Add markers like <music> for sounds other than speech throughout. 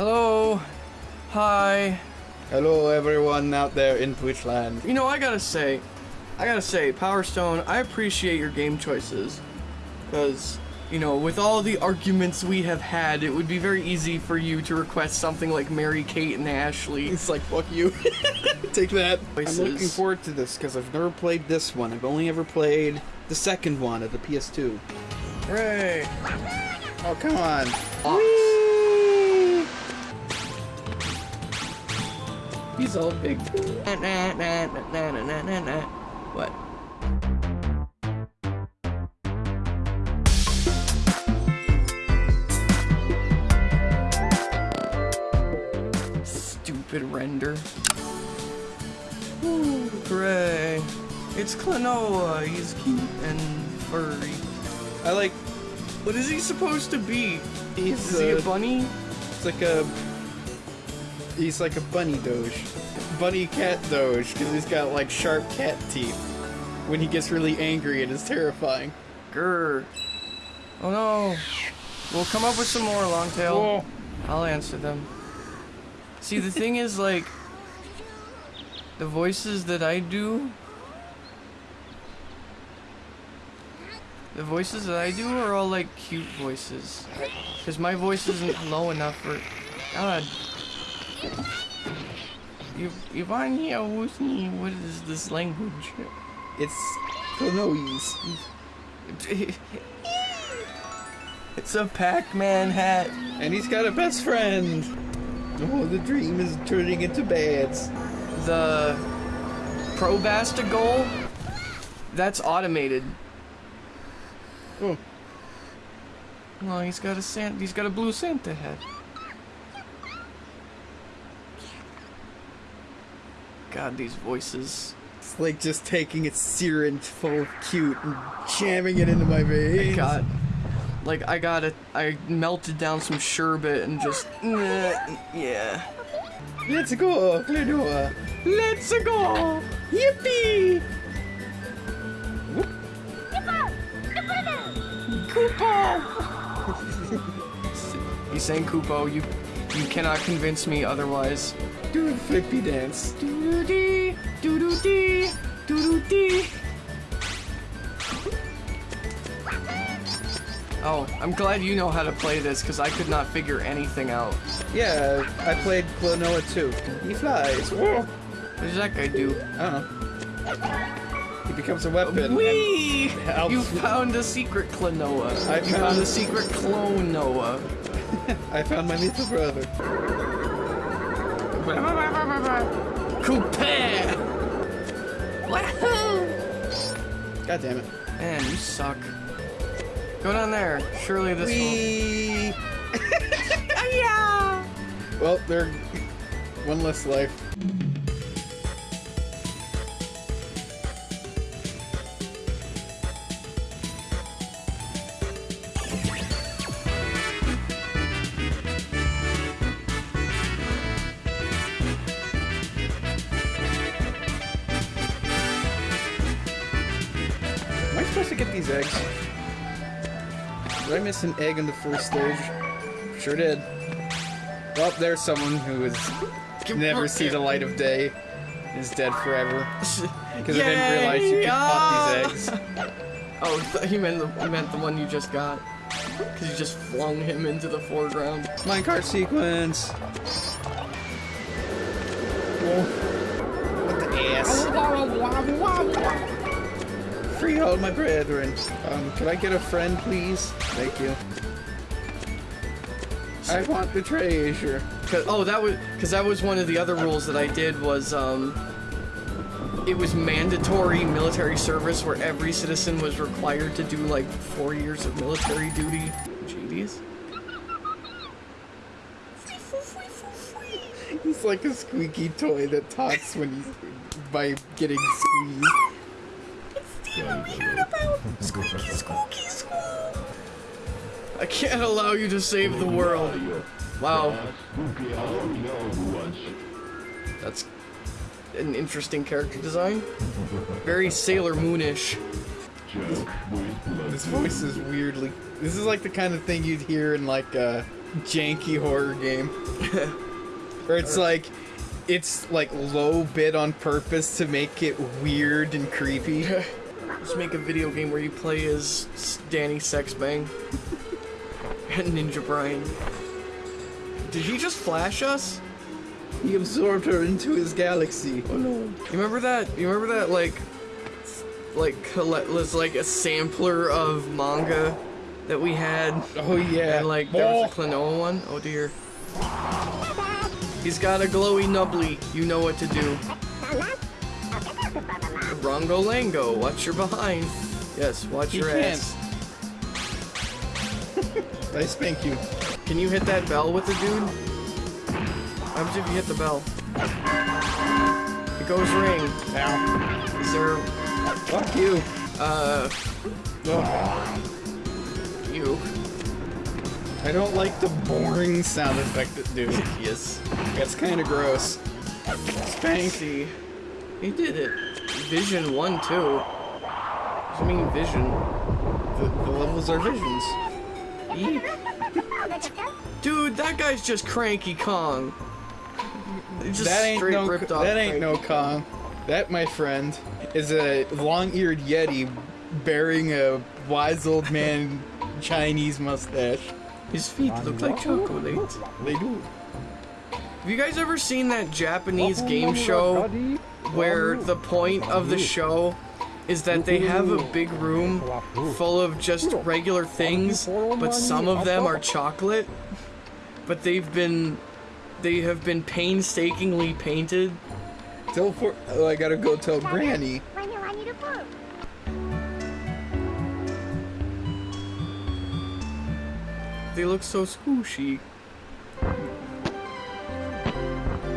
Hello. Hi. Hello, everyone out there in Twitch land. You know, I gotta say, I gotta say, Power Stone, I appreciate your game choices. Because, you know, with all the arguments we have had, it would be very easy for you to request something like Mary Kate and Ashley. It's like, fuck you. <laughs> Take that. Voices. I'm looking forward to this because I've never played this one. I've only ever played the second one of the PS2. Hooray! Oh, come on. He's all big. What? Stupid render. Ooh, hooray. It's Klonoa. He's cute and furry. I like. What is he supposed to be? He's Is he a bunny? It's like a. He's like a bunny doge. Bunny cat doge, because he's got like sharp cat teeth. When he gets really angry, it is terrifying. Grr. Oh no. We'll come up with some more, Longtail. I'll answer them. See, the thing is, like, the voices that I do, the voices that I do are all, like, cute voices. Because my voice isn't low enough for, God. You, Ivania Wusni, what is this language? It's Klonoese. It's a Pac-Man hat. And he's got a best friend. Oh, the dream is turning into bads. The Probasta goal, that's automated. Oh, Well, he's got a Santa, he's got a blue Santa head. God, these voices. it's like just taking a syringe full of cute and jamming it into my veins. God. Like, I got it. I melted down some sherbet and just. yeah. Let's go, Klonoa. Let's go! Yippee! He's saying Kupo, you you cannot convince me otherwise. Do a flippy dance. Doo doo dee, doo doo dee, doo doo dee. Oh, I'm glad you know how to play this because I could not figure anything out. Yeah, I played Klonoa too. He flies. Whoa. What does that guy do? I don't know. He becomes a weapon. Whee! helps- You found a secret Klonoa. I found- found a secret clone Noah. <laughs> I found my little brother. Coupe! Wahoo! God damn it. Man, you suck. Go down there. Surely this will. <laughs> Yeah. Well, they're one less life. Did I miss an egg in the first stage? Sure did. Well, there's someone who has never see the light of day. Is dead forever. <laughs> Because I didn't realize you could pop these eggs. <laughs> Oh, he meant the, he meant the one you just got. Because you just flung him into the foreground. Minecart sequence. Whoa. What the ass? Freehold, my brethren. Um, could I get a friend, please? Thank you. I want the treasure. Cause, oh, that was because that was one of the other rules that I did was um, it was mandatory military service where every citizen was required to do like four years of military duty. Jeez. He's like a squeaky toy that talks when he's by getting squeezed. <laughs> I can't allow you to save the world. Wow, that's an interesting character design. Very Sailor Moonish. This voice is weirdly. This is like the kind of thing you'd hear in like a janky horror game. <laughs> Where it's like it's like low bid on purpose to make it weird and creepy. <laughs> Let's make a video game where you play as Danny Sexbang <laughs> and Ninja Brian. Did he just flash us? He absorbed her into his galaxy. Oh no! You remember that? You remember that like, like colle- was like a sampler of manga that we had, Oh yeah. and like there was a oh. Klonoa one. Oh dear. He's got a glowy nubbly. You know what to do. Rongo Lango, watch your behind. Yes, watch He your can't. ass. <laughs> I spank you. Can you hit that bell with the dude? How much if you hit the bell? It goes ring. Ow. Is there, Fuck you. uh, Oh, you? I don't like the boring sound effect it do. <laughs> Yes. That's kind of gross. Spank. See, he did it. Vision one too. What do you mean vision? The, the levels are visions. Eep. Dude, that guy's just Cranky Kong. Just that ain't no. ripped off That ain't no Kong. That, my friend, is a long-eared yeti bearing a wise old man <laughs> Chinese mustache. His feet look like chocolate. They do. Have you guys ever seen that Japanese game show where oh. the point of the show is that they have a big room full of just regular things, but some of them are chocolate, but they've been they have been painstakingly painted. Tell for. Oh, I gotta go tell Granny. They look so squishy.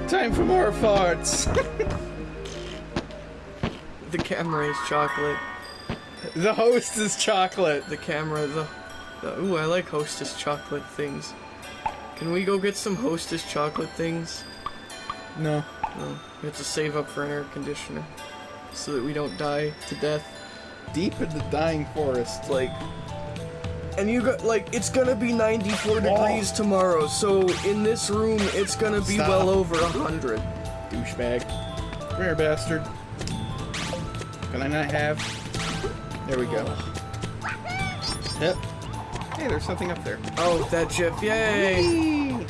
Time for more farts. <laughs> The camera is chocolate. the host is chocolate. The camera, the, the ooh, I like Hostess chocolate things. Can we go get some Hostess chocolate things? No. No, we have to save up for an air conditioner so that we don't die to death. Deep in the dying forest. Like, and you got like it's gonna be 94 degrees tomorrow, so in this room it's gonna be Stop. well over a hundred. Douchebag. rare bastard. Can I not have? There we go. Yep. Hey, there's something up there. Oh, that GIF! Yay!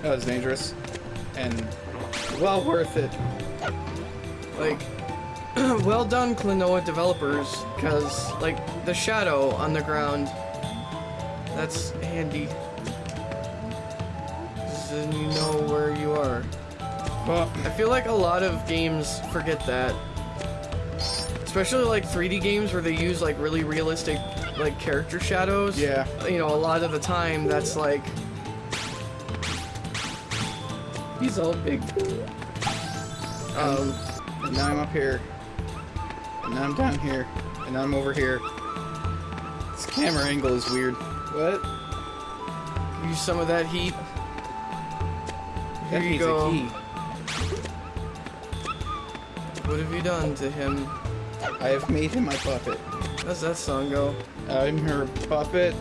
That was dangerous. And well worth it. Like, <clears throat> well done, Klonoa developers, because like the shadow on the ground, that's handy. Then you know where you are. Well, I feel like a lot of games forget that. Especially like 3D games where they use like really realistic like character shadows. Yeah. You know, a lot of the time that's like He's all big. Um and now I'm up here. And now I'm down here. And now I'm over here. This camera angle is weird. What? use some of that heat. Here That you needs go. A key. What have you done to him? I have made him my puppet. How's that song go? I'm your puppet.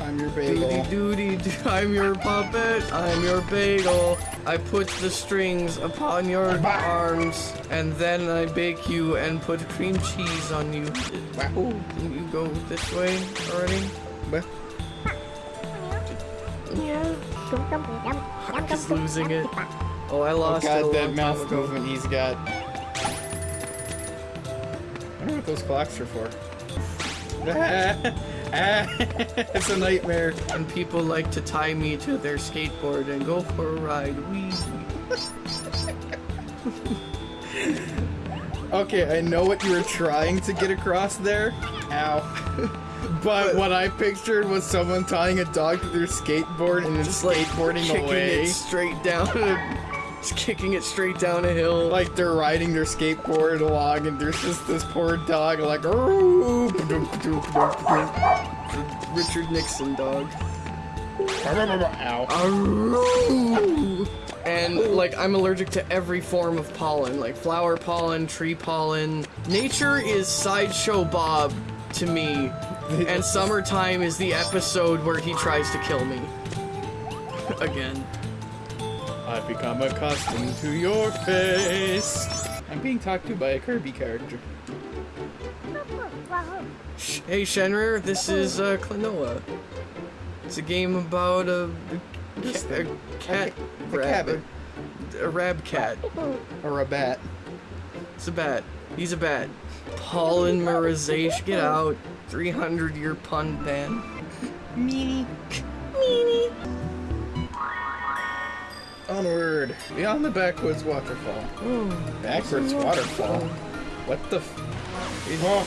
I'm your bagel. Doody doody doo, I'm your puppet, I'm your bagel. I put the strings upon your arms, and then I bake you and put cream cheese on you. Wahoo. Didn't you go this way already? What? Hark is losing it. Oh, I Oh lost it a god, long that time mouth ago. movement he's got. I wonder what those clocks are for. <laughs> it's a nightmare. And people like to tie me to their skateboard and go for a ride. Wee. <laughs> Okay, I know what you were trying to get across there. Ow. <laughs> But what I pictured was someone tying a dog to their skateboard and then Just like skateboarding kicking away. it straight down. <laughs> Just kicking it straight down a hill. Like they're riding their skateboard along and there's just this poor dog like Richard Nixon dog. Ow. And like I'm allergic to every form of pollen, like flower pollen, tree pollen. Nature is sideshow Bob to me And <laughs> summertime is the episode where he tries to kill me. Again. I've become accustomed to your face. I'm being talked to by a Kirby character. Hey Shenrir, this is uh, Klonoa. It's a game about a, ca- a cat, A rab, cabin. a rab cat. Or a bat. It's a bat. He's a bat. Polymerization. Get out. 300 year pun ban. Meanie. Meanie. Onward. Beyond the backwoods waterfall. Backwards waterfall? What the f- Oh,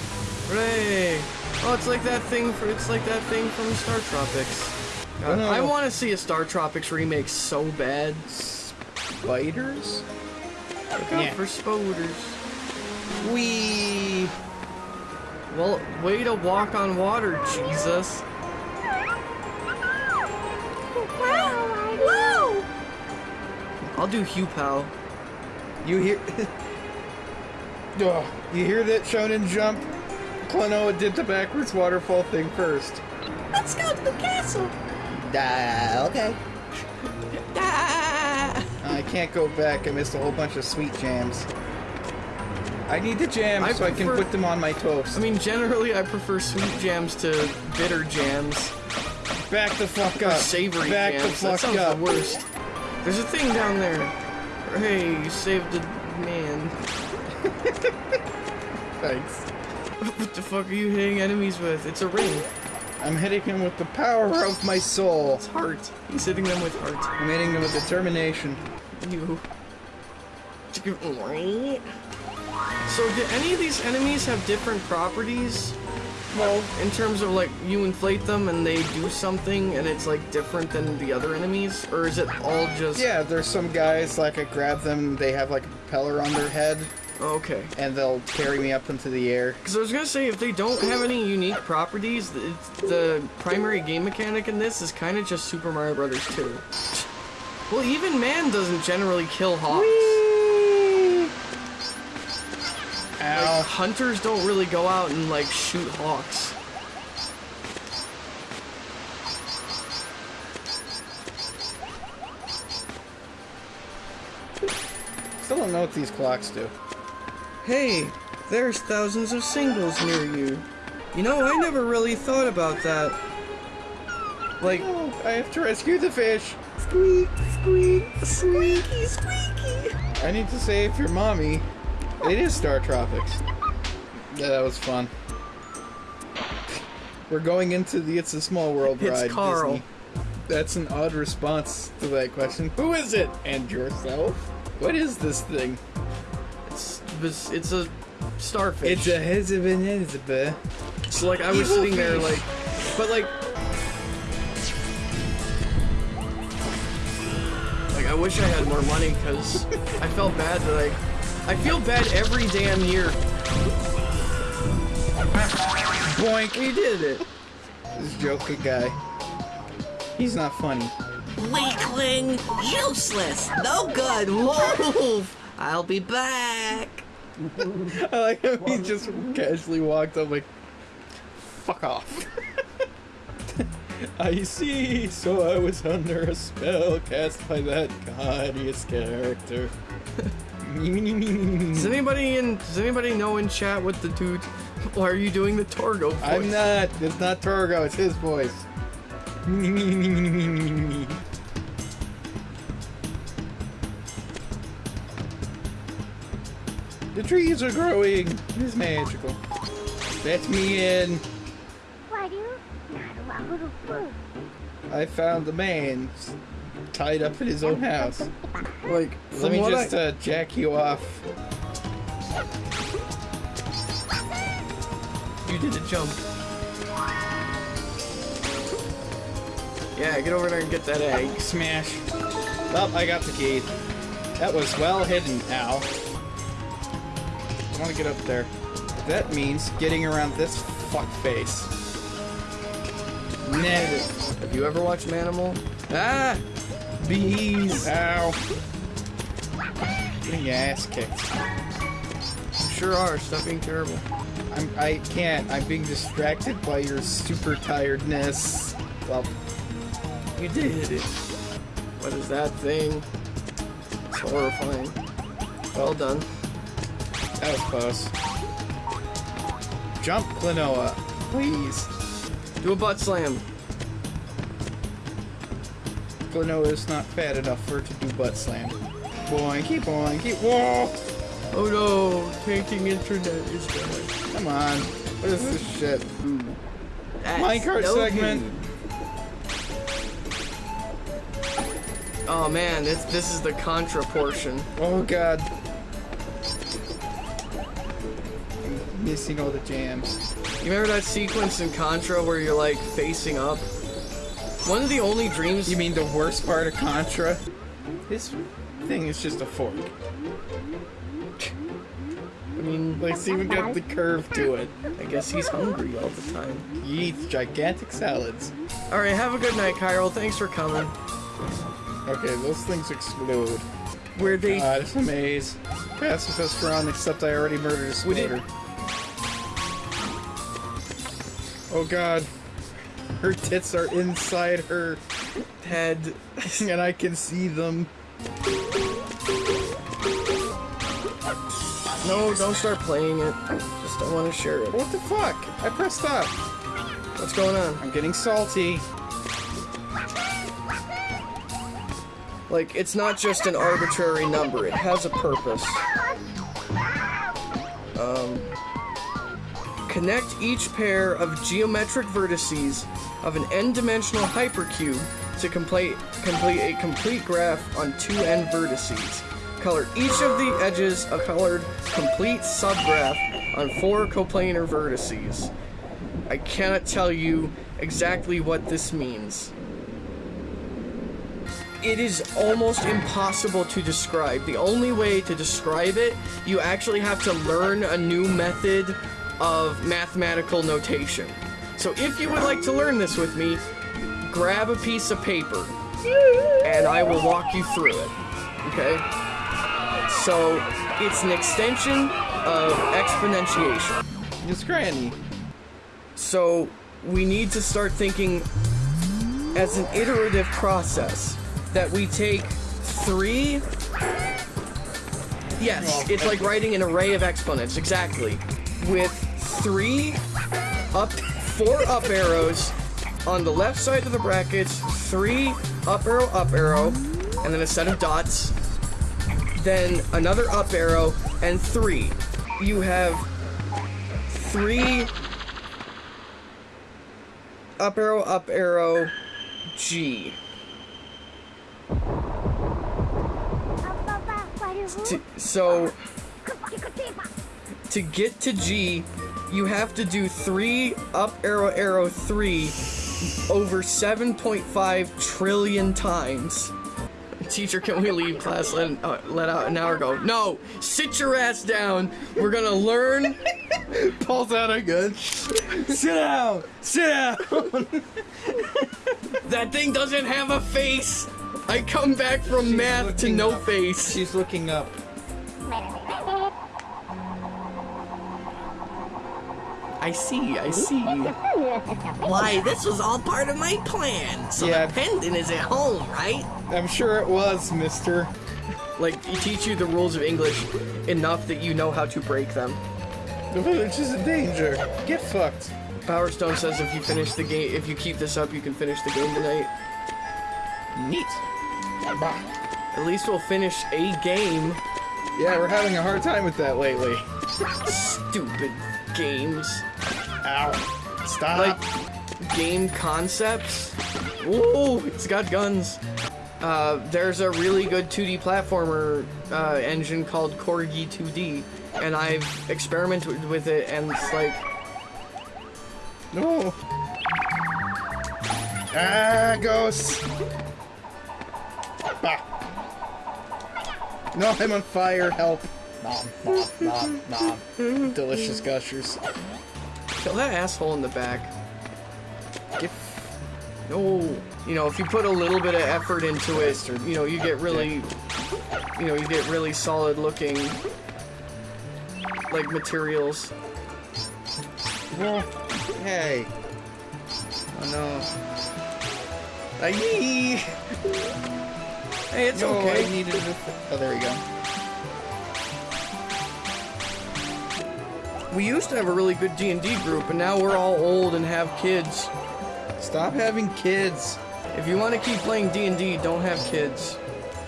Hooray! Oh, it's like that thing for it's like that thing from Star Tropics. God, Oh, no. I want to see a Star Tropics remake so bad. spiders? Look out Yeah. for spoders. Wee. Well, way to walk on water, Jesus. I'll do Huepow. You hear? <laughs> oh, you hear that Shonen Jump? Klonoa did the backwards waterfall thing first. Let's go to the castle. Ah, okay. Ah. I can't go back. I missed a whole bunch of sweet jams. I need the jams I so I can put them on my toast. I mean, generally, I prefer sweet jams to bitter jams. back the fuck Or up. savory back jams. the that fuck sounds up. the worst. There's a thing down there. Hey, you saved a man. <laughs> Thanks. what the fuck are you hitting enemies with? It's a ring. I'm hitting him with the power of my soul. It's heart. He's hitting them with heart. I'm hitting them with determination. You. So, do any of these enemies have different properties? Well, In terms of like, you inflate them and they do something and it's like different than the other enemies? Or is it all just. yeah, there's some guys like I grab them, they have like a propeller on their head, oh, Okay. and they'll carry me up into the air. Because I was gonna say, if they don't have any unique properties, the, the primary game mechanic in this is kind of just Super Mario Brothers 2. Well, even man doesn't generally kill hawks. Like, hunters don't really go out and like shoot hawks. Still don't know what these clocks do. Hey, there's thousands of singles near you. You know, I never really thought about that. Like, Oh, I have to rescue the fish. squeak, squeak, squeaky, squeaky. I need to save your mommy. It is Star Tropics. Yeah, that was fun. We're going into the It's a Small World ride. It's ride. Carl. Disney. That's an odd response to that question. Who is it? And yourself? What is this thing? It's, it's, it's a starfish. It's a Hezebin. So like I was Evil sitting there like, but like, like I wish I had more money because I felt bad that I, I feel bad every damn year. Boink! We did it. This Joker guy. He's not funny. Weakling, useless, no good, wolf. I'll be back. <laughs> I like how he just casually walked up like, fuck off. <laughs> I see, so I was under a spell cast by that gaudiest character. <laughs> Does anybody in Does anybody know in chat what the dude? Why are you doing the Torgo voice? I'm not, it's not Torgo, it's his voice. The trees are growing. It's magical. That's me in. Why do you not I found the man s- tied up in his own house. Like, Let me just I, uh, jack you off. you did a jump. Yeah, get over there and get that egg. Smash. Oh, I got the key. That was well hidden, Al. I want to get up there. That means getting around this fuck face. Have you ever watched Manimal? Ah, bees. Ow. Getting your ass kicked. Sure are. Stop being terrible. I'm, I can't. I'm being distracted by your super tiredness. Well, You did it. What is that thing? It's horrifying. Well done. that was close. Jump, Klonoa. Please. Do a butt slam. Klonoa is not fat enough for it to do butt slam. Boinky, keep- Whoa! Oh no, tanking internet is bad. Come on. What is this shit? Minecart no segment. Oh man, this this is the contra portion. Oh god. I'm missing all the jams. You remember that sequence in Contra where you're like facing up? One of the only dreams You mean the worst part of Contra? This thing is just a fork. I mean, Like, it's even got the curve to it. I guess he's hungry all the time. He eats gigantic salads. Alright, have a good night, Cairo. Thanks for coming. Okay, those things explode. Where they God, it's a maze. Pacifist run, except I already murdered a We splitter. Oh god. Her tits are inside her head <laughs> and I can see them. No, don't start playing it. Just don't want to share it. What the fuck? I pressed stop. What's going on? I'm getting salty. Like, it's not just an arbitrary number, it has a purpose. Um, connect each pair of geometric vertices of an n-dimensional hypercube to complete, complete a complete graph on two n vertices. Color each of the edges a colored complete subgraph on four coplanar vertices. I cannot tell you exactly what this means it is almost impossible to describe. The only way to describe it, you actually have to learn a new method of mathematical notation. So if you would like to learn this with me, grab a piece of paper and I will walk you through it. Okay? So it's an extension of exponentiation. It's Granny. So we need to start thinking as an iterative process that we take three. Yes, it's like writing an array of exponents, exactly. With three up, four up arrows on the left side of the brackets, three up arrow, up arrow, and then a set of dots. Then another up arrow, and three. You have three up arrow, up arrow, G. So, to get to G, you have to do three up arrow, arrow, three over 7.5 trillion times. Teacher, can we leave class? Let, uh, let out an hour ago. No! Sit your ass down! We're gonna learn <laughs> Pulls out a gun. Sit down! Sit down! <laughs> That thing doesn't have a face! I come back from math to no up. face. She's looking up. I see, I see. Why, this was all part of my plan. So Yeah. the pendant is at home, right? I'm sure it was, mister. Like, you teach you the rules of English enough that you know how to break them. The village is in danger. Get fucked. Power Stone says if you finish the game, if you keep this up, you can finish the game tonight. Neat. Bah. At least we'll finish a game. Yeah, we're having a hard time with that lately. Stupid games. Ow. Stop. Like, game concepts. Ooh, it's got guns. Uh, there's a really good 2D platformer uh, engine called Corgi 2D, and I've experimented with it, and it's like, no. Ah, ghosts. Bah. No, I'm on fire. Help. Nom, nom, nom, nom. Delicious gushers. kill that asshole in the back. Get No, you know, if you put a little bit of effort into it, you know, you get really, you know, you get really solid looking, like materials. Hey. Oh no. Aye. Hey, it's No, okay. I needed to. Oh, there we go. We used to have a really good D&D group, and now we're all old and have kids. Stop having kids. If you want to keep playing D&D, don't have kids.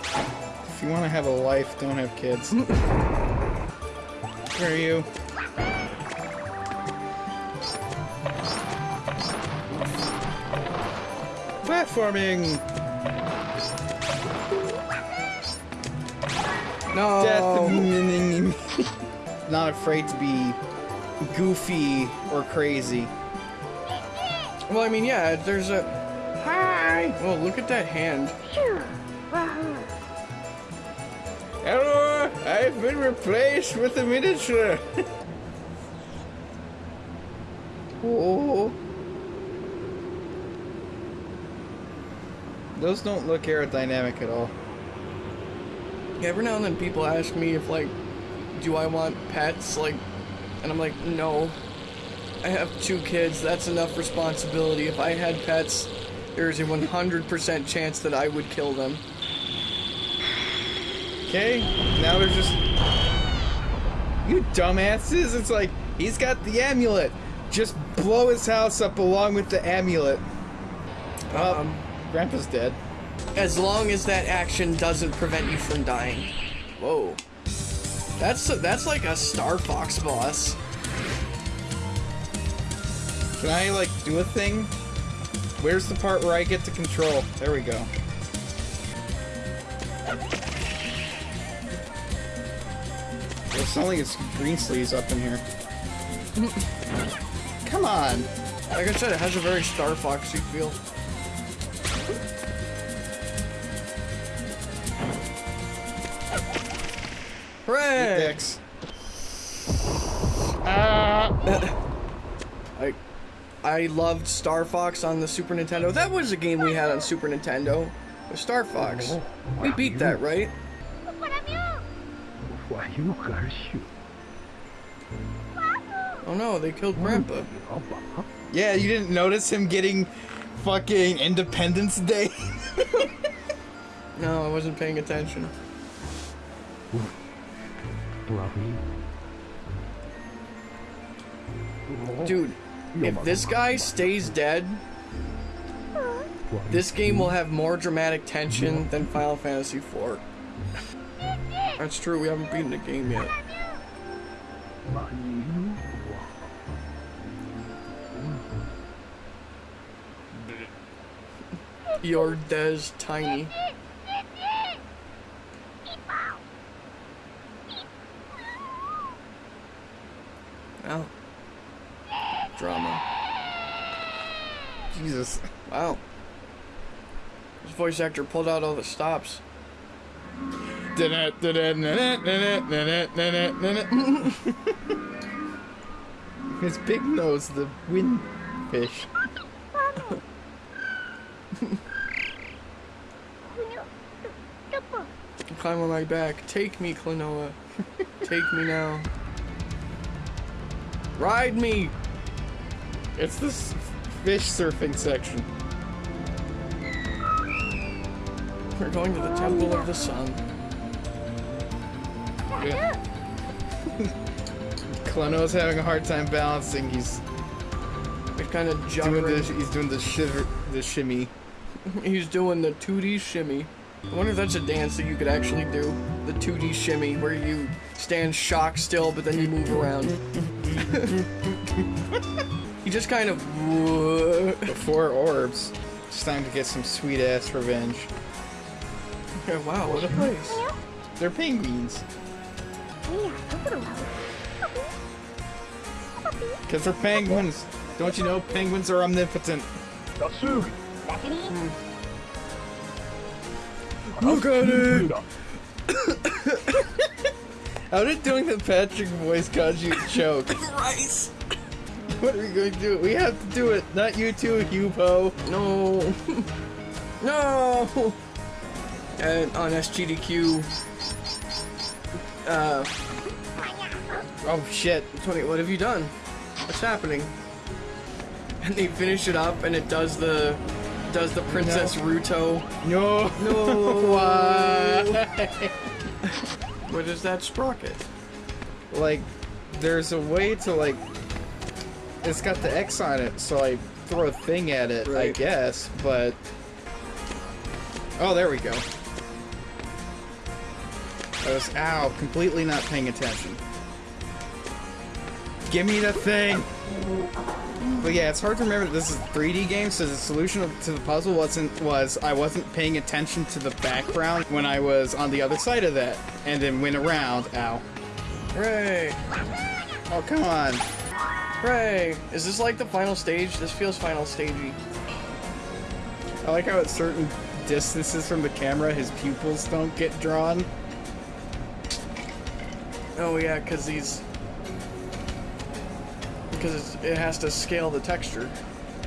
If you want to have a life, don't have kids. <laughs> Where are you? Platforming! No. Death. <laughs> Not afraid to be goofy or crazy. Well, I mean, yeah, there's a... Hi! Well, look at that hand. Hello, I've been replaced with a miniature. oh. <laughs> Those don't look aerodynamic at all. Every now and then people ask me if, like, do I want pets? Like, and I'm like, no. I have two kids. That's enough responsibility. If I had pets, there's a 100% chance that I would kill them. Okay, now they're just. You dumbasses! It's like, he's got the amulet! Just blow his house up along with the amulet. Well, Um, Grandpa's dead. as long as that action doesn't prevent you from dying. Whoa. That's that's like a Star Fox boss. Can I, like, do a thing? Where's the part where I get to control? There we go. There's something it's green sleeves up in here. <laughs> Come on! Like I said, it has a very Star Foxy feel. Hooray! Dicks. Ah! <coughs> I, I loved Star Fox on the Super Nintendo. That was a game we had on Super Nintendo. Was Star Fox. We beat that, right? Oh no, they killed Grandpa. Yeah, you didn't notice him getting fucking Independence Day? <laughs> No, I wasn't paying attention. Dude, if this guy stays dead, this game will have more dramatic tension than Final Fantasy IV. That's true, we haven't beaten the game yet. <laughs> Your Des Tiny. Wow. Drama. Jesus. Wow. This voice actor pulled out all the stops. <laughs> His big nose, the wind fish. Climb on my back. Take me, Klonoa. Take me now. Ride me! It's this fish surfing section. We're going to the Temple of the Sun. <laughs> Klono's having a hard time balancing. He's kind of doing the he's doing the shiver the shimmy. <laughs> He's doing the 2D shimmy. I wonder if that's a dance that you could actually do. The 2D shimmy, where you stand shock still, but then you move around. You just kind of. Before orbs. It's time to get some sweet ass revenge. Yeah, wow, what a place. They're penguins. Because they're penguins. Don't you know penguins are omnipotent? Look at it! How did doing the Patrick voice cause you to choke? <laughs> Rice! what are we going to do? We have to do it. Not you two, Huepow. No! <laughs> no! And on SGDQ. Uh, Oh shit. 20, what have you done? What's happening? And they finish it up, and it does the does the Princess Ruto. No. No. <laughs> Why? What is that sprocket? like, there's a way to like. It's got the X on it, so I throw a thing at it, I guess. But oh, there we go. I was ow, completely not paying attention. Give me the thing. But yeah, it's hard to remember that this is a 3D game, so the solution to the puzzle wasn't was I wasn't paying attention to the background when I was on the other side of that, and then went around. Ow! Hooray! Oh come on! Hooray! Is this like the final stage? This feels final stagey. I like how at certain distances from the camera, his pupils don't get drawn. Oh yeah, because these... Because it has to scale the texture.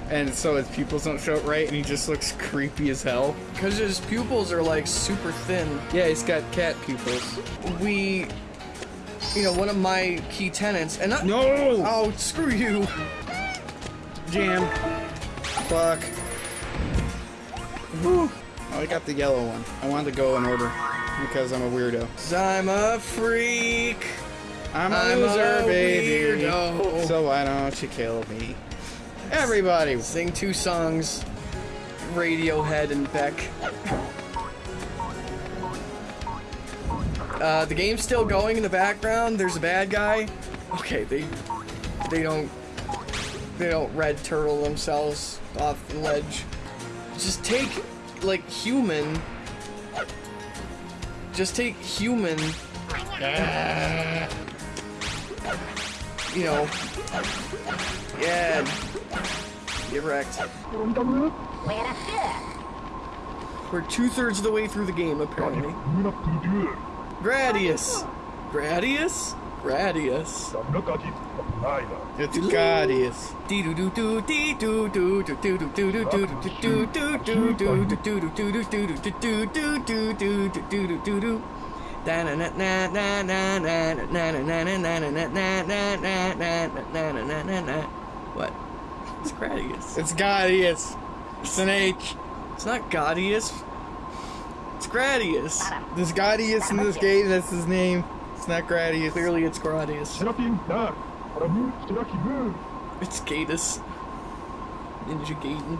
And so his pupils don't show it right, and he just looks <laughs> creepy as hell. Because his pupils are like super thin. Yeah, he's got cat pupils. We... You know, one of my key tenants... And I, No! Oh, screw you! Jam. Fuck. Whew. Oh, I got the yellow one. I wanted to go in order because I'm a weirdo. I'm a freak! I'm a I'm loser, a baby. weirdo. So why don't you kill me? Everybody. Sing two songs. Radiohead and Beck. Uh, the game's still going in the background. There's a bad guy. Okay, they they don't they don't red turtle themselves off the ledge. Just take like human. Just take human. <laughs> You know. Yeah. Get wrecked. We're two thirds of the way through the game, apparently. Gradius! Gradius? Gradius. It's Ghadius. What? It's Gradius. It's Ghadius. It's an H. It's not Ghadius. It's Gradius. There's Ghadius in this game. That's his name. It's not Gradius. Clearly, it's Gradius. Serafin där! Våra mur, Steraki mur! It's Gatus. Ninja Gaiden.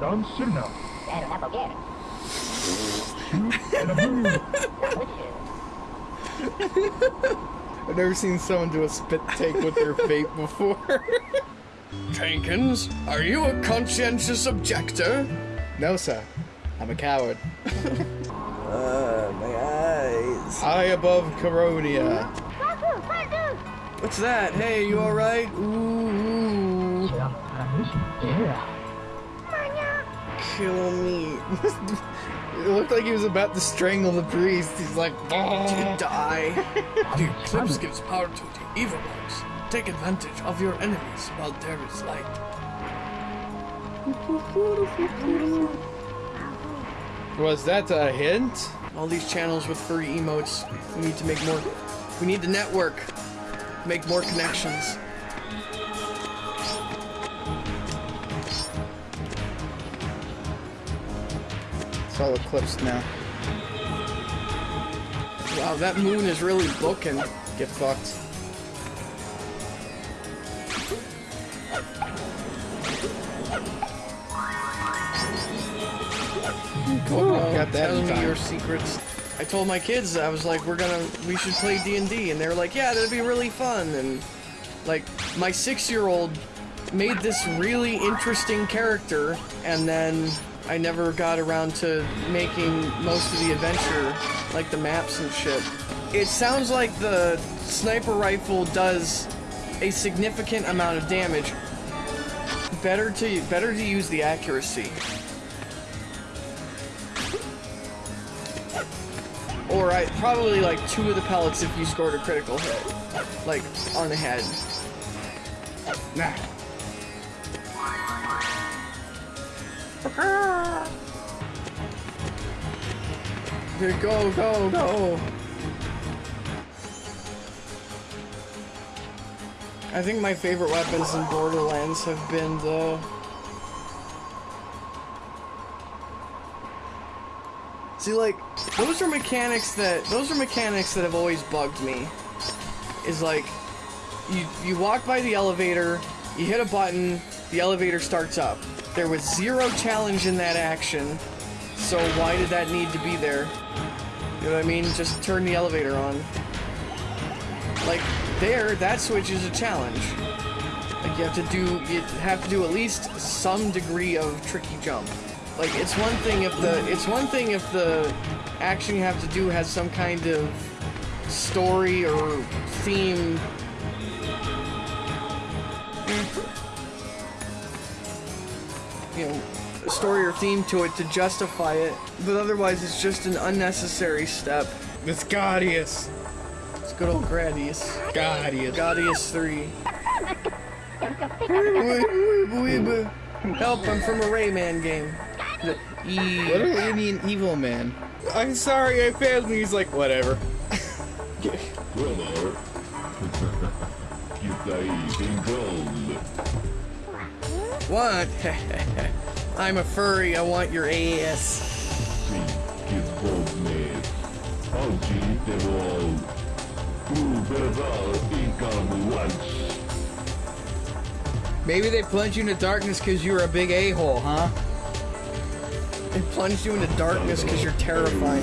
Danserna! Shoot era mur! I've never seen someone do a spit take with their vape before. Jenkins, are you a conscientious objector? no, sir. I'm a coward. Uh, my eyes. High above Coronia. What's that? Hey, you alright? Ooh, kill me. <laughs> It looked like he was about to strangle the priest. He's like, To die. <laughs> The eclipse gives power to the evil ones. Take advantage of your enemies while there is light. was that a hint? All these channels with furry emotes. We need to make more. We need to network. Make more connections. It's all eclipsed now. Wow, that moon is really booking. Get fucked. Got that Tell in me your secrets. I told my kids I was like, we're gonna, we should play D and D, and they were like, yeah, that'd be really fun. And like, my six-year-old made this really interesting character, and then I never got around to making most of the adventure, like the maps and shit. It sounds like the sniper rifle does a significant amount of damage. Better to better to use the accuracy. Or I probably like two of the pellets if you scored a critical hit, like on the head. Nah. Ah. Here, go, go, go. I think my favorite weapons in Borderlands have been the. See, like, those are mechanics that those are mechanics that have always bugged me. Is like, you you walk by the elevator, you hit a button, the elevator starts up. There was zero challenge in that action, so why did that need to be there? You know what I mean? Just turn the elevator on. Like, there, that switch is a challenge. Like, you have to do, you have to do at least some degree of tricky jump. Like, it's one thing if the, it's one thing if the action you have to do has some kind of story or theme. You know, a story or theme to it to justify it, but otherwise it's just an unnecessary step. It's Ghadius. It's good old Gradius. Ghadius. Gaudius 3. Help, I'm from a Rayman game. E. What do you mean, evil man? I'm sorry, I failed. And he's like, whatever. Brother. Kita eating gold. What? <laughs> I'm a furry, I want your ass. See, income once. Maybe they plunged you into darkness because you were a big a-hole, huh? They plunged you into darkness because you're terrifying.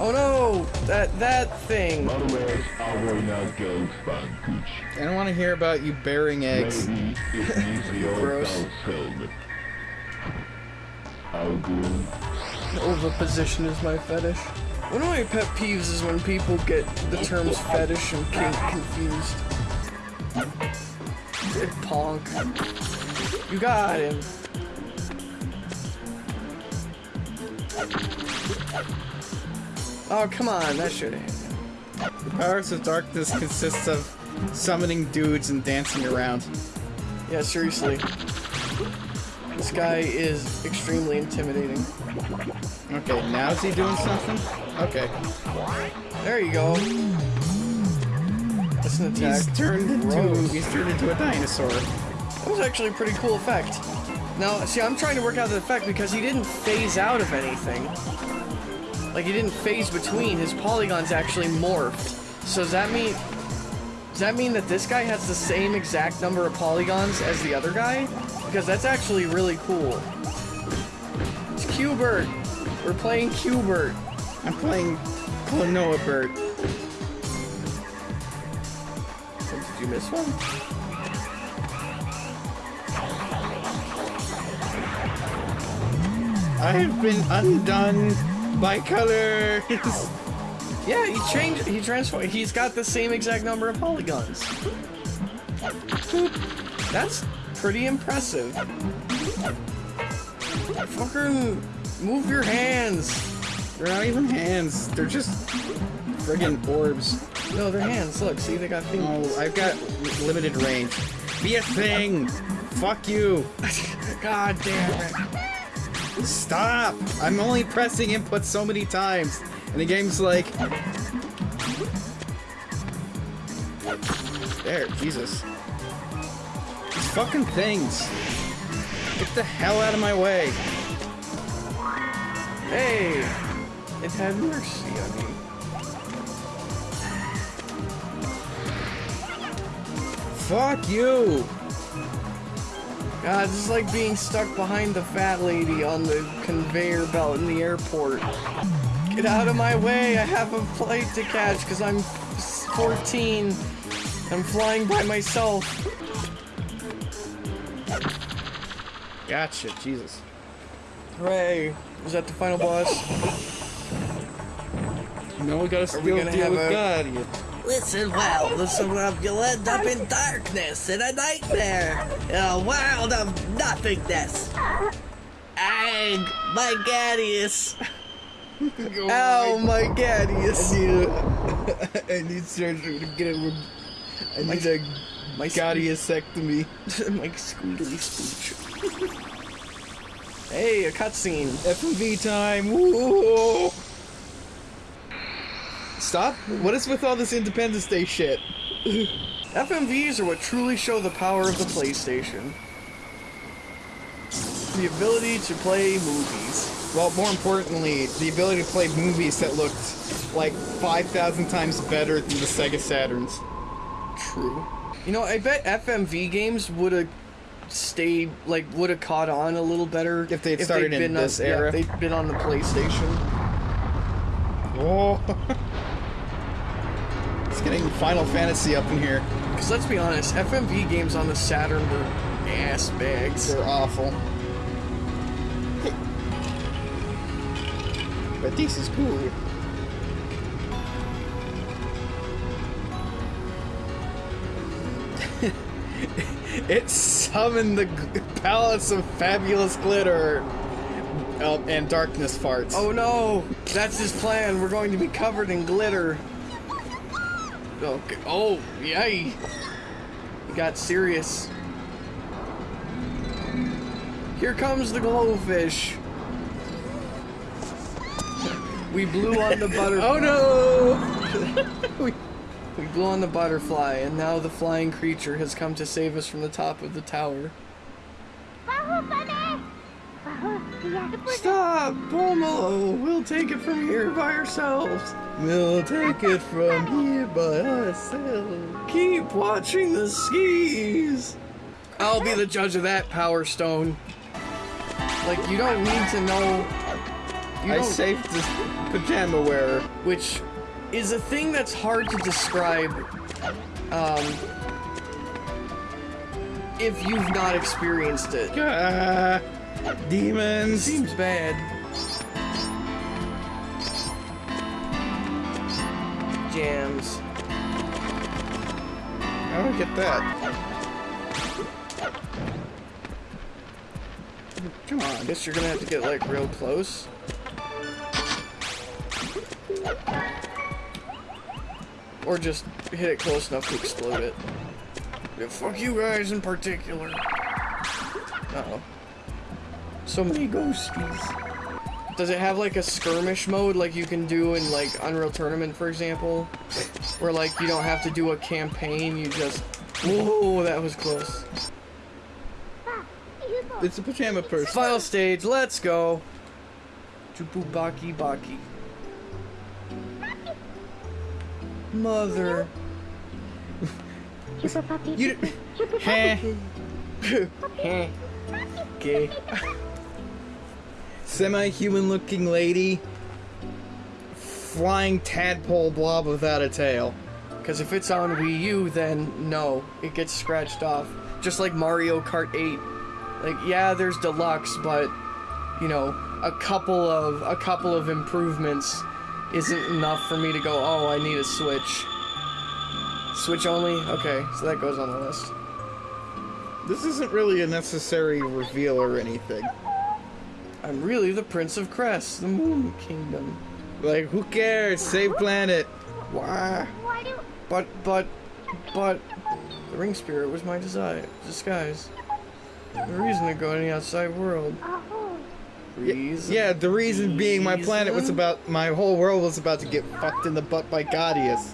Oh no! That, that thing. Manuel Avoina Girls Bankuch. I don't want to hear about you bearing eggs. Maybe it needs the old Gross. house helmet. How good? Oviposition is my fetish. One of my pet peeves is when people get the terms fetish and kink confused. Ponk. You got him. Oh, come on, that should have The powers of darkness consists of summoning dudes and dancing around. Yeah, seriously. This guy is extremely intimidating. Okay, now is he doing something? Okay. There you go. That's an attack. He's turned into he's turned into a dinosaur. That was actually a pretty cool effect. Now, see, I'm trying to work out the effect because he didn't phase out of anything. Like, he didn't phase between. His polygons actually morphed. So does that mean... Does that mean that this guy has the same exact number of polygons as the other guy? Because that's actually really cool. It's Qbert! We're playing Qbert. I'm playing Klonoa Bird. Did you miss one? I have been undone by colors. <laughs> Yeah, he changed. He transformed. He's got the same exact number of polygons. That's pretty impressive. Fucking move your hands. They're not even hands. They're just friggin' orbs. No, they're hands. Look, see, they got things. Oh. I've got limited range. Be a thing. Fuck you. <laughs> God damn it. Stop. I'm only pressing input so many times. And the game's like... There, Jesus. These fucking things. Get the hell out of my way. Hey, it had mercy on me. Fuck you. God, this is like being stuck behind the fat lady on the conveyor belt in the airport. Get out of my way, I have a flight to catch because I'm 14. I'm flying by myself. Gotcha, Jesus. Hooray. Is that the final boss? No, we gotta still gonna deal have with a- God. Listen well, listen up, you'll end up in darkness, in a nightmare, in a world of nothingness. Ag, <laughs> oh my Ghadius. oh my gaddies. I need surgery to get it. I My- need a My Gaudiusectomy. my squealy <laughs> spooch. <laughs> hey, a cutscene. FMV time. Woo! Stop. What is with all this Independence Day shit? <laughs> FMVs are what truly show the power of the PlayStation. The ability to play movies. Well, more importantly, the ability to play movies that looked like 5,000 times better than the Sega Saturns. True. You know, I bet FMV games would have stayed, like, would have caught on a little better If they'd started in been this on, yeah, era. if they'd been on the PlayStation. Oh. <laughs> getting Final Fantasy up in here. Because let's be honest, FMV games on the Saturn were ass bags. They're awful. But this is cool. <laughs> it summoned the palace of fabulous glitter um, and darkness farts. Oh no! That's his plan. We're going to be covered in glitter. Okay. Oh, yay! He got serious. Here comes the glowfish. We blew on the <laughs> butterfly. Oh no! <laughs> we, we blew on the butterfly, and now the flying creature has come to save us from the top of the tower. Stop, Pomelo! We'll take it from here by ourselves. We'll take it from here by ourselves. Keep watching the skis. I'll be the judge of that, Power Stone. Like you don't need to know. You I saved this pajama wearer. which is a thing that's hard to describe. Um, if you've not experienced it, Ah, demons. seems bad. Jams. I don't get that. Come I on. guess you're gonna have to get like real close. Or just hit it close enough to explode it. Yeah, fuck you guys in particular. Uh oh. So many ghosties. Does it have like a skirmish mode like you can do in like Unreal Tournament, for example? Where like you don't have to do a campaign, you just. Whoa, that was close. It's a pajama person. Final stage, let's go. Chupubaki Baki. Baki. Mother. <laughs> You. Heh. <laughs> Heh. Okay. Semi-human looking lady. Flying tadpole blob without a tail. Because if it's on Wii U, then no, it gets scratched off. Just like Mario Kart 8. Like, yeah, there's deluxe, but you know, a couple of a couple of improvements isn't enough for me to go. Oh, I need a Switch. Switch only. Okay, so that goes on the list. This isn't really a necessary reveal or anything. I'm really the Prince of Crest, the Moon Kingdom. Like, who cares? Save planet. Why? But, but, but, the Ring Spirit was my desire, disguise. The reason to go in the outside world. Uh-huh. Reason. Yeah, the reason being my planet was about, my whole world was about to get fucked in the butt by Ghadius.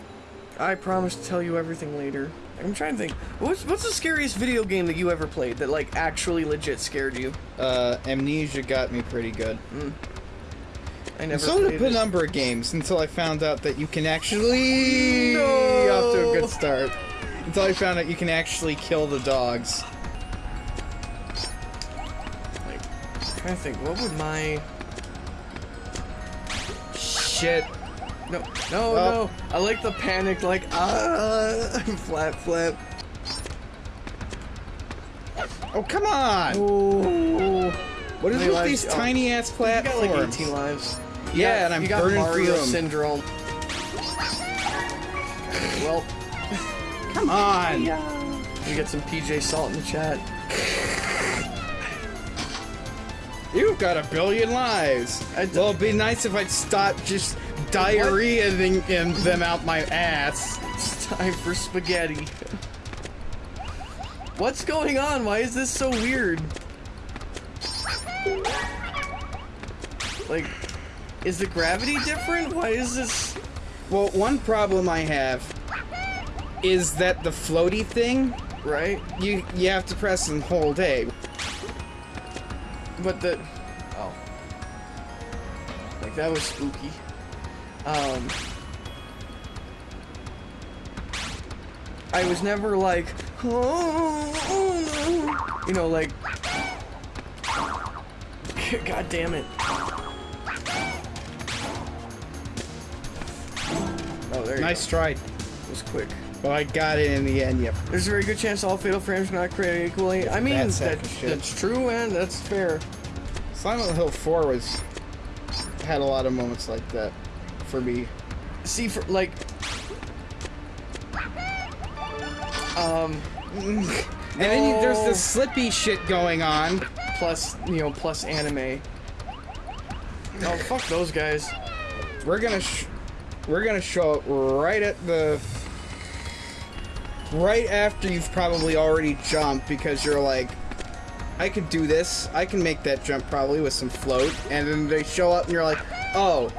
I promise to tell you everything later. I'm trying to think. What's what's the scariest video game that you ever played that like actually legit scared you? Uh, Amnesia got me pretty good. I And never so did a number of games until I found out that you can actually No. off to a good start. Until I found out you can actually kill the dogs. Like, I'm trying to think. What would my Shit. No no Oh. no? I like the panic like ah <laughs> flap flap. Oh come on! Oh. What is with these oh. tiny ass You platforms? got like 18 lives. You Yeah, got- and I'm you got burning Mario through 'em. syndrome. Well, Come on! <laughs> we get some PJ Salt in the chat. You've got a billion lives. Well, it'd be nice if I'd stop just diarrheaing in them out my ass. It's time for spaghetti. What's going on? Why is this so weird? Like, is the gravity different? Why is this? Well, one problem I have is that the floaty thing. right? You you have to press and hold A. But the oh, like that was spooky. Um, I was never like, oh, oh no, you know, like, <laughs> god damn it. Oh, there you Nice go. try. It was quick. Well, I got it in the end. Yep. There's a very good chance all fatal frames are not created equally. I mean, That sack that, that's true, and that's fair. Silent Hill 4 was had a lot of moments like that for me. See, for like, um, And then you, there's this slippy shit going on. plus you know, plus anime. Oh fuck those guys. We're gonna sh- we're gonna show up right at the right after you've probably already jumped because you're like, I could do this. I can make that jump probably with some float. And then they show up and you're like, oh,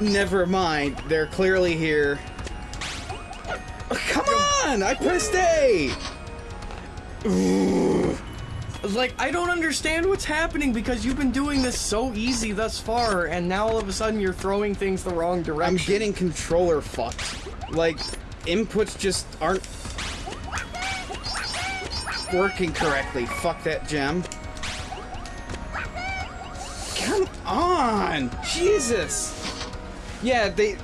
never mind. They're clearly here. Oh, come on! I pressed A. <sighs> Like I don't understand what's happening because you've been doing this so easy thus far, and now all of a sudden you're throwing things the wrong direction. I'm getting controller fucked. Like, inputs just aren't working correctly. Fuck that gem. Come on! Jesus! Yeah, they.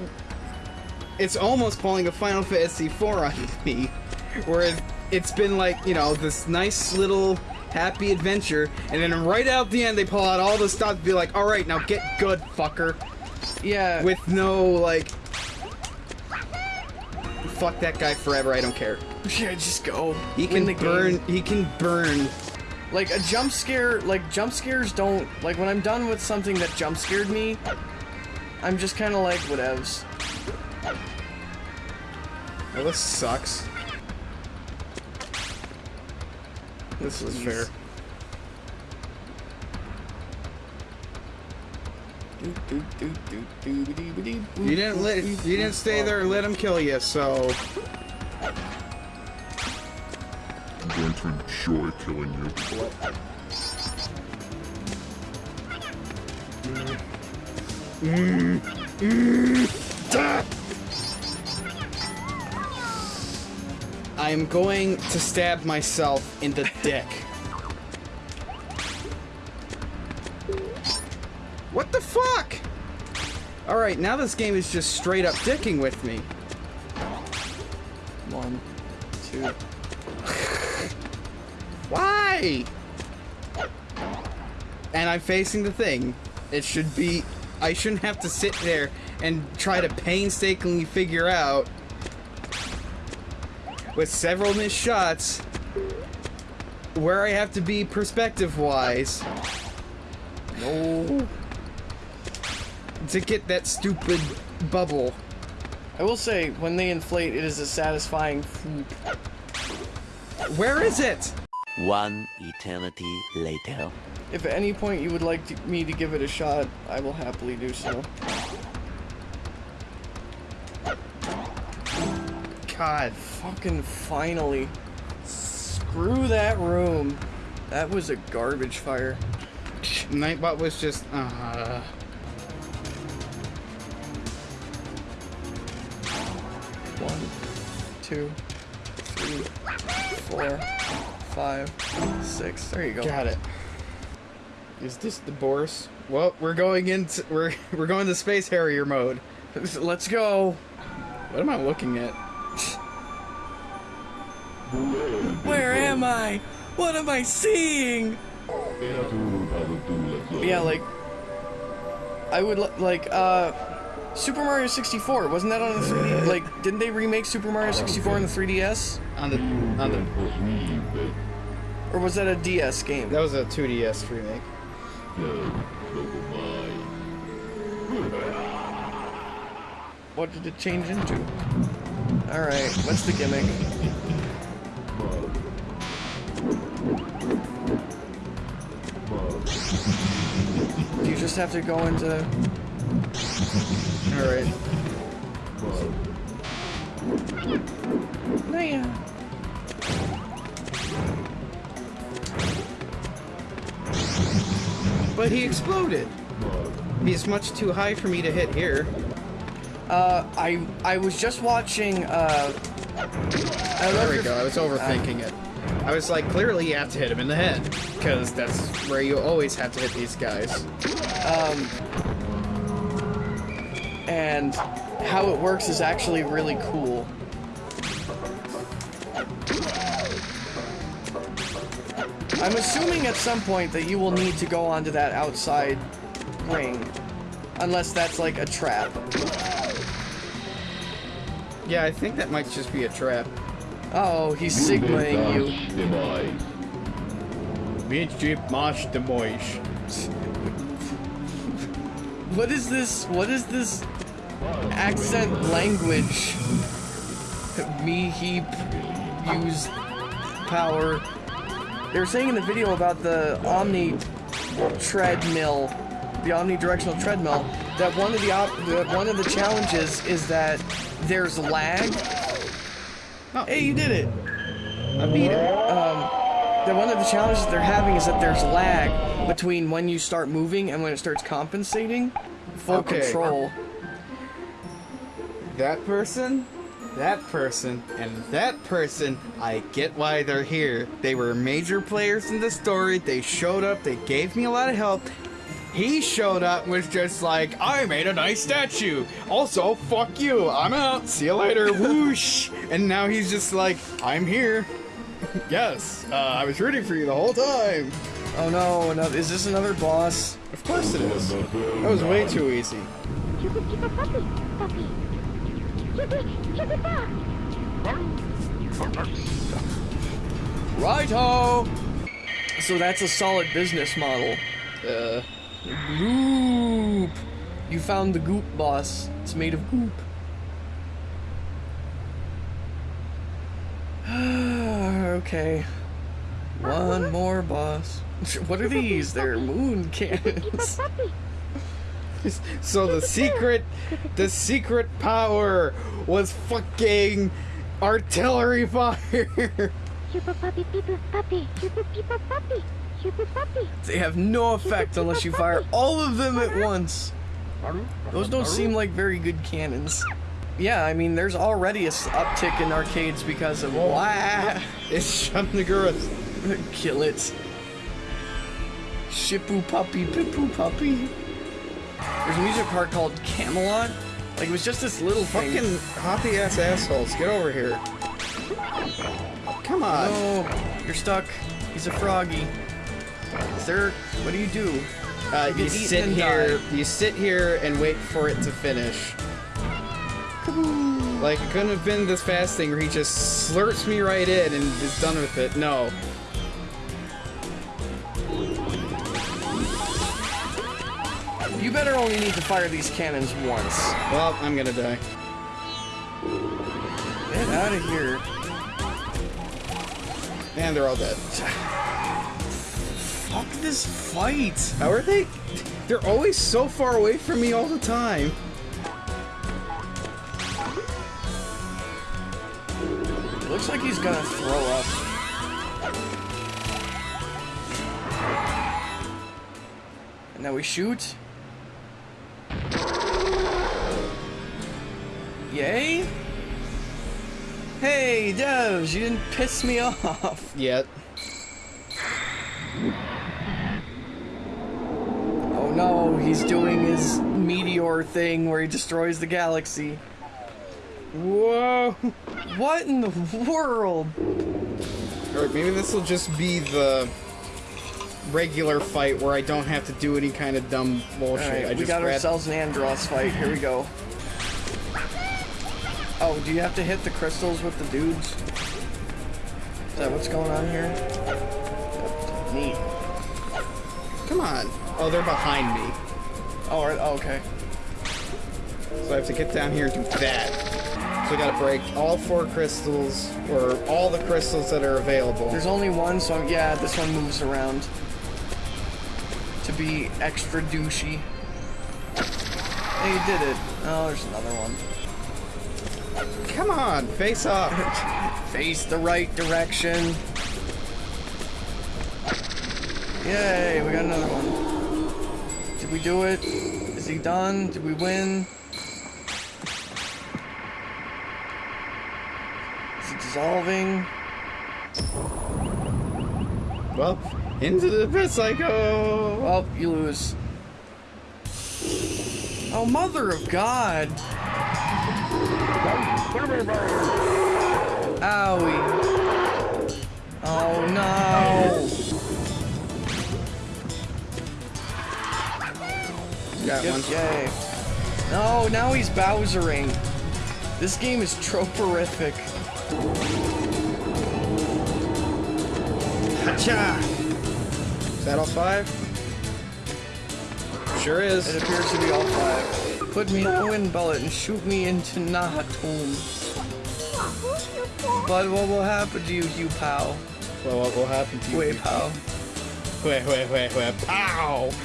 It's almost pulling a Final Fantasy IV on <laughs> me. Where it's been like, you know, this nice little happy adventure, and then right out the end they pull out all the stuff to be like, alright, now get good, fucker yeah. with no like fuck that guy forever i don't care yeah, just go. he can the game. burn he can burn Like a jump scare, like jump scares don't like when I'm done with something that jump scared me. I'm just kind of like whatevs. well this sucks. This is fair. You you didn't let you didn't stay there and let him kill you so. I'm going to enjoy killing you. Mm. I'm going to stab myself in the <laughs> dick what the fuck all right now this game is just straight up dicking with me One, two. <laughs> Why? And I'm facing the thing. It should be. I shouldn't have to sit there and try to painstakingly figure out, with several missed shots, where I have to be perspective wise. No. To get that stupid bubble. I will say, when they inflate, it is a satisfying. Where is it? One eternity later. If at any point you would like to, me to give it a shot, I will happily do so. God. Fucking finally. Screw that room. That was a garbage fire. Nightbot was just. Uh, One, two, three, four, five, six. There you go. Got it. Is this the Boris? Well, we're going into we're <laughs> we're going to space harrier mode. <laughs> Let's go. What am I looking at? <laughs> Where am I? What am I seeing? Yeah, like I would like uh Super Mario 64. Wasn't that on the 3D? Like didn't they remake Super Mario 64 on the 3DS? On the on the Or was that a DS game? that was a 2DS remake. What did it change into? Alright, what's the gimmick? Do you just have to go into All right. But he exploded. He's much too high for me to hit here. Uh, I I was just watching. Uh, I There we go. I was overthinking it. I was like, clearly you have to hit him in the head, because that's where you always have to hit these guys. Um, and how it works is actually really cool. I'm assuming at some point that you will need to go onto that outside ring. Unless that's like a trap. Yeah, I think that might just be a trap. Oh, he's signaling you. What is this? What is this accent language? <laughs> Me heap use power. They were saying in the video about the Omni treadmill, the omnidirectional treadmill, that one of the op- that one of the challenges is that there's lag. Oh. Hey, you did it. I beat him. Um, that one of the challenges they're having is that there's lag between when you start moving and when it starts compensating. Full Okay. control. That person, that person, and that person, I get why they're here. They were major players in the story. They showed up, they gave me a lot of help. He showed up and was just like, I made a nice statue. Also, fuck you. I'm out. See you later. <laughs> Whoosh. And now he's just like, I'm here. <laughs> yes, uh, I was rooting for you the whole time. Oh no, another, is this another boss? Of course it is. That was way too easy. Righto! So that's a solid business model. Uh, Goop! You found the goop boss. It's made of goop. <sighs> okay. One more boss. <laughs> What are these? They're moon <laughs> cannons. <laughs> So the secret, the secret power was fucking artillery fire. Super puppy, people puppy, super people puppy, super puppy. They have no effect unless you fire all of them at once. Those don't seem like very good cannons. Yeah, I mean, there's already a s- uptick in arcades because of wah. <laughs> It's Shamnagura's. <laughs> Kill it. Shippu puppy, pippu puppy. There's a music park called Camelot. Like, it was just this little thing. Fucking hoppy ass assholes, get over here. Come on. No, you're stuck. He's a froggy. Is there... What do you do? Uh, You you sit here, die. you sit here and wait for it to finish. Like it couldn't have been this fast thing where he just slurps me right in and is done with it. No. Better only need to fire these cannons once. Well, I'm gonna die. Get out of here. And they're all dead. Fuck this fight. How are they? They're always so far away from me all the time. Looks like he's gonna throw up. And now we shoot. Yay? Hey, Devs, you didn't piss me off. Yet. Oh no, he's doing his meteor thing where he destroys the galaxy. Whoa. What in the world? Alright, maybe this will just be the regular fight where I don't have to do any kind of dumb bullshit. Alright, I we just got ourselves an Andross fight. Here we go. Oh, do you have to hit the crystals with the dudes? Is that what's going on here? Neat. Come on. Oh, they're behind me. Oh, all right, oh, okay. So I have to get down here and do that. So I gotta break all four crystals, or all the crystals that are available. There's only one, so yeah, this one moves around. To be extra douchey. Hey, you did it. Oh, there's another one. Come on, face off. Face the right direction. Yay, we got another one. Did we do it? Is he done? Did we win? Is it dissolving? Well, into the pit I go. Well, you lose. Oh, mother of God! Owie. Oh no! Got one. Yay. No, now he's Bowsering. This game is troporific. Hacha! Is that all five? Sure is. It appears to be all five. Put me in a wind bullet and shoot me into Nahatomb. But what will happen to you, you pal? Well, what will happen to you? Wait, pal. Wait, wait, wait, wait. Pow! <laughs>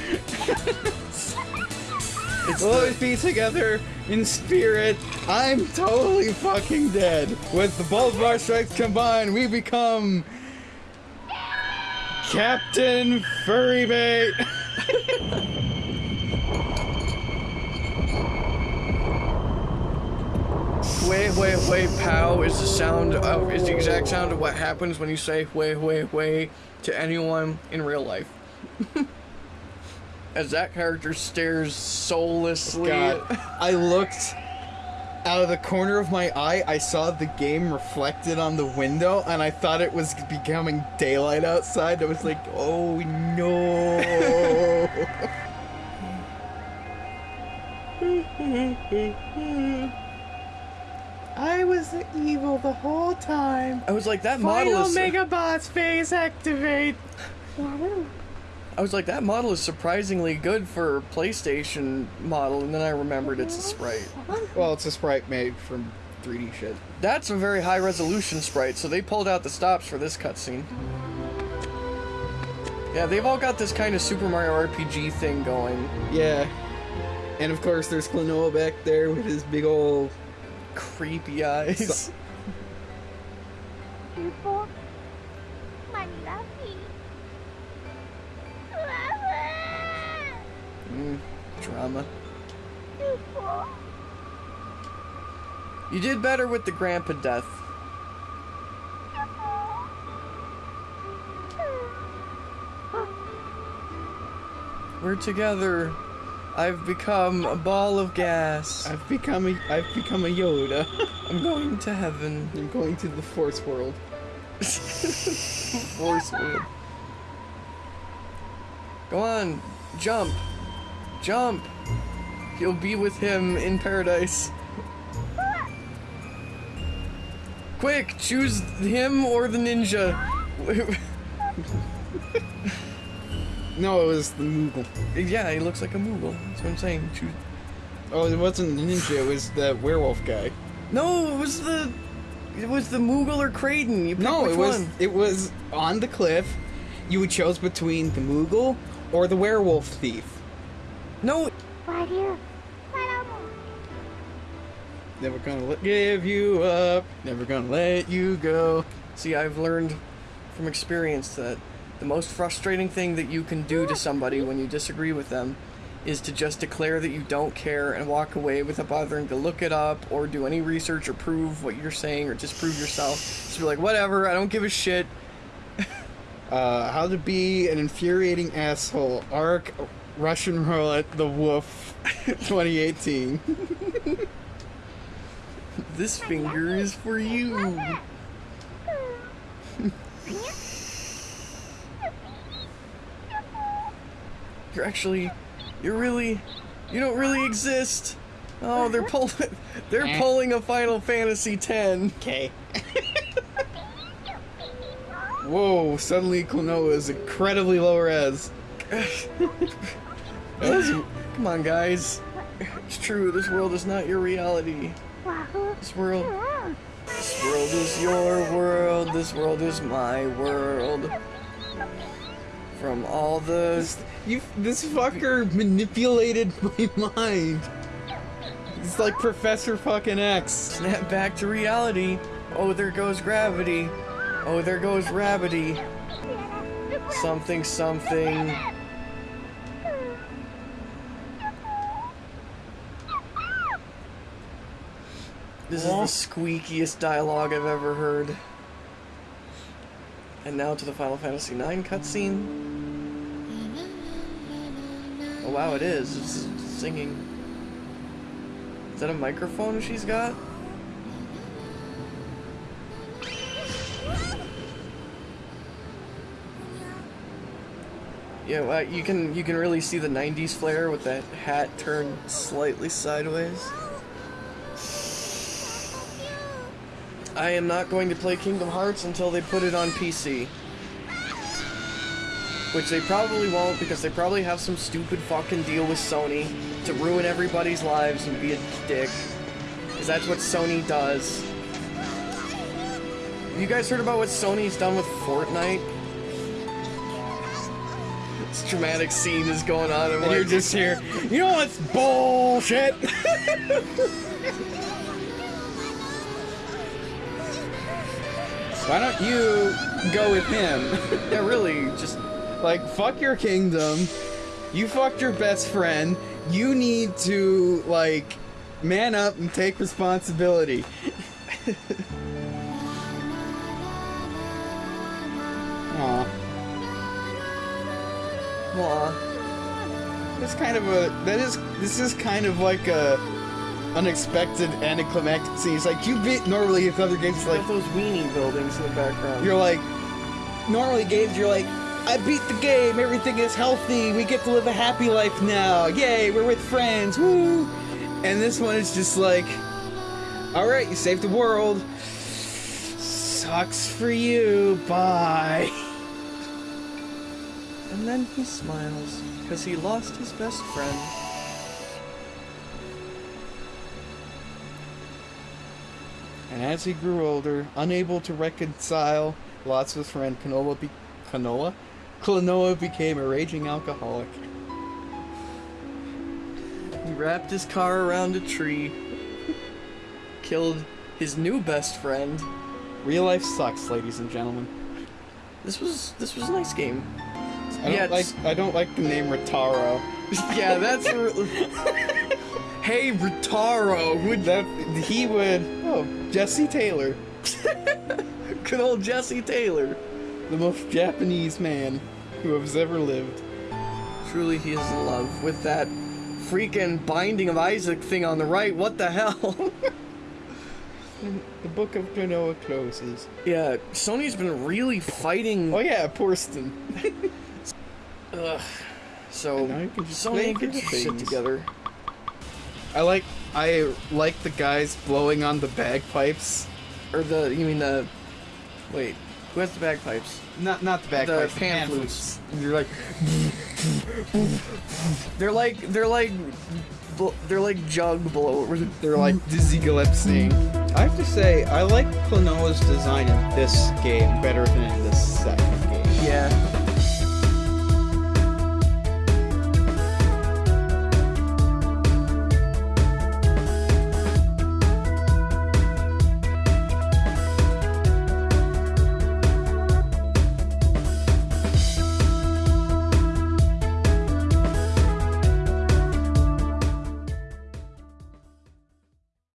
It's We'll always be together in spirit. I'm totally fucking dead. With the both of our strengths combined, we become Captain Furrybait. <laughs> wait, wait, wait, pow is the sound of, is the exact sound of what happens when you say wait, wait, wait to anyone in real life. <laughs> As that character stares soullessly. God, I looked out of the corner of my eye. I saw the game reflected on the window, and I thought it was becoming daylight outside. I was like, oh no. <laughs> I was evil the whole time. I was like, that model Final is. Megabots phase activate. I was like, that model is surprisingly good for a PlayStation model, and then I remembered it's a sprite. Well, it's a sprite made from 3D shit. That's a very high resolution sprite, so they pulled out the stops for this cutscene. Yeah, they've all got this kind of Super Mario RPG thing going. Yeah. And of course, there's Klonoa back there with his big old. Creepy eyes. People, Manila Mm, drama. You did better with the grandpa death. We're together. I've become a ball of gas. I've become a I've become a Yoda. <laughs> I'm going to heaven. I'm going to the Force world. <laughs> Force world. Go on, jump, jump. You'll be with him in paradise. Quick, choose him or the ninja. <laughs> No, it was the Moogle. yeah, he looks like a Moogle. That's what I'm saying. Choose. Oh, it wasn't the ninja. It was the werewolf guy. No, it was the. It was the Moogle or Kraden. You pick No, which it was one. it was on the cliff. You would chose between the Moogle or the werewolf thief. No, Right here. Paramo. Never gonna let give you up. Never gonna let you go. See, I've learned from experience that the most frustrating thing that you can do to somebody when you disagree with them is to just declare that you don't care and walk away without bothering to look it up or do any research or prove what you're saying or disprove yourself. Just be like, whatever, I don't give a shit. <laughs> Uh, how to be an infuriating asshole. Arc Russian roulette the Wolf, <laughs> 2018. This finger is for you. <laughs> You're actually, you're really, you don't really exist. Oh, they're pulling, <laughs> they're eh. pulling a Final Fantasy X. Okay. <laughs> Whoa, suddenly Klonoa is incredibly low res. <laughs> Come on, guys. It's true. This world is not your reality. This world, this world is your world. This world is my world. From all the You, this fucker manipulated <laughs> my mind. It's like Professor fucking X. Snap back to reality. Oh, there goes gravity. Oh, there goes Rabbity. Something, something. This is the squeakiest dialogue I've ever heard. And now to the Final Fantasy IX cutscene. Oh wow, it is. It's singing. Is that a microphone she's got? Yeah, well, you can you can really see the '90s flair with that hat turned slightly sideways. I am not going to play Kingdom Hearts until they put it on PC. Which they probably won't because they probably have some stupid fucking deal with Sony to ruin everybody's lives and be a dick. Because that's what Sony does. You guys heard about what Sony's done with Fortnite? This dramatic scene is going on and And you're just here. You know what's bullshit? <laughs> Why don't you go with him? <laughs> yeah, really, just like, fuck your kingdom. You fucked your best friend. You need to, like, man up and take responsibility. <laughs> Aw. Aw. That's kind of a that is this is kind of like a unexpected anticlimactic scene. It's like you beat normally if other games like those weenie buildings in the background. you're like normally games you're like I beat the game, everything is healthy, we get to live a happy life now. Yay, we're with friends. Woo! And this one is just like Alright, you saved the world. Sucks for you. Bye. And then he smiles, because he lost his best friend. And as he grew older, unable to reconcile lots with friend Canola, be- Kanoa? Klonoa became a raging alcoholic. He wrapped his car around a tree, killed his new best friend. Real life sucks, ladies and gentlemen. This was this was a nice game. I don't Yeah, like I don't like the name Rotaro. <laughs> yeah, that's <laughs> Hey, Rotaro, would That he would oh Jesse Taylor, <laughs> good old Jesse Taylor. the most Japanese man who has ever lived. Truly, he is in love with that freaking Binding of Isaac thing on the right. What the hell? <laughs> The book of Kanoa closes. yeah, Sony's been really fighting. Oh yeah, Porston. <laughs> Ugh. So now you can Sony, get your shit together. I like I like the guys blowing on the bagpipes. Or the you mean the wait? Who has the bagpipes? Not not the bagpipes. the pan flutes. flutes. You're like, they're like they're like they're like jug blowers. They're like Dizzy Gillespie. I have to say, I like Klonoa's design in this game better than in the second game. Yeah,